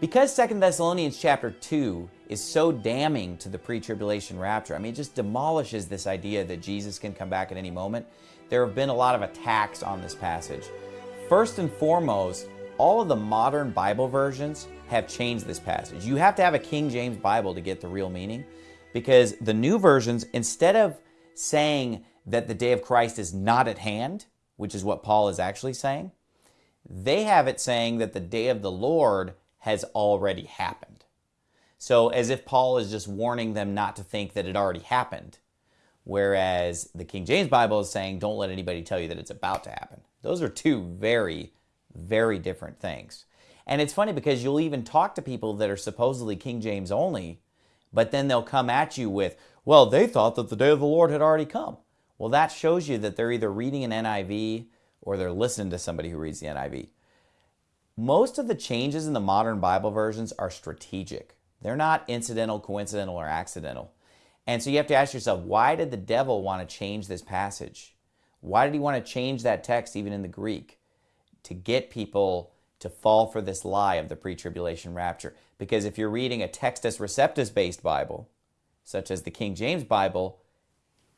Because 2 Thessalonians chapter 2 is so damning to the pre-tribulation rapture, I mean, it just demolishes this idea that Jesus can come back at any moment. There have been a lot of attacks on this passage. First and foremost, all of the modern Bible versions have changed this passage. You have to have a King James Bible to get the real meaning because the new versions, instead of saying that the day of Christ is not at hand, which is what Paul is actually saying, they have it saying that the day of the Lord has already happened. So as if Paul is just warning them not to think that it already happened. Whereas the King James Bible is saying, don't let anybody tell you that it's about to happen. Those are two very, very different things. And it's funny because you'll even talk to people that are supposedly King James only, but then they'll come at you with, well, they thought that the day of the Lord had already come. Well, that shows you that they're either reading an NIV or they're listening to somebody who reads the NIV. Most of the changes in the modern Bible versions are strategic. They're not incidental, coincidental, or accidental. And so you have to ask yourself, why did the devil want to change this passage? Why did he want to change that text even in the Greek? To get people to fall for this lie of the pre-tribulation rapture. Because if you're reading a Textus Receptus based Bible, such as the King James Bible,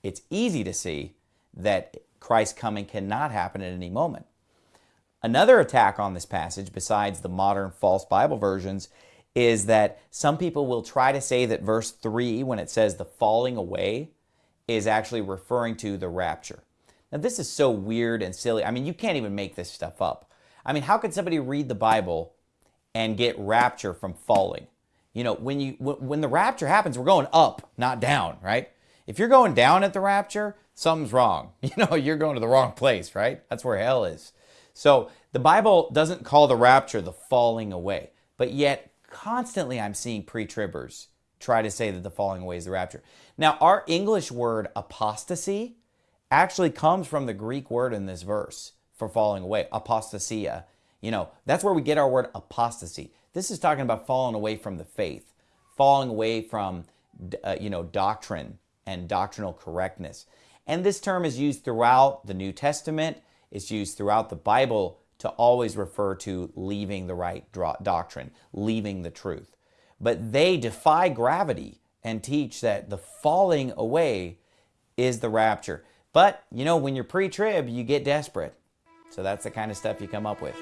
it's easy to see that Christ's coming cannot happen at any moment. Another attack on this passage, besides the modern false Bible versions, is that some people will try to say that verse 3, when it says the falling away, is actually referring to the rapture. Now, this is so weird and silly. I mean, you can't even make this stuff up. I mean, how could somebody read the Bible and get rapture from falling? You know, when you when the rapture happens, we're going up, not down, right? If you're going down at the rapture, something's wrong. You know, you're going to the wrong place, right? That's where hell is. So the Bible doesn't call the rapture the falling away, but yet constantly I'm seeing pre-tribbers try to say that the falling away is the rapture. Now, our English word apostasy actually comes from the Greek word in this verse for falling away, apostasia. You know, that's where we get our word apostasy. This is talking about falling away from the faith, falling away from, uh, you know, doctrine and doctrinal correctness. And this term is used throughout the New Testament. It's used throughout the Bible to always refer to leaving the right doctrine, leaving the truth. But they defy gravity and teach that the falling away is the rapture. But, you know, when you're pre-trib, you get desperate. So that's the kind of stuff you come up with.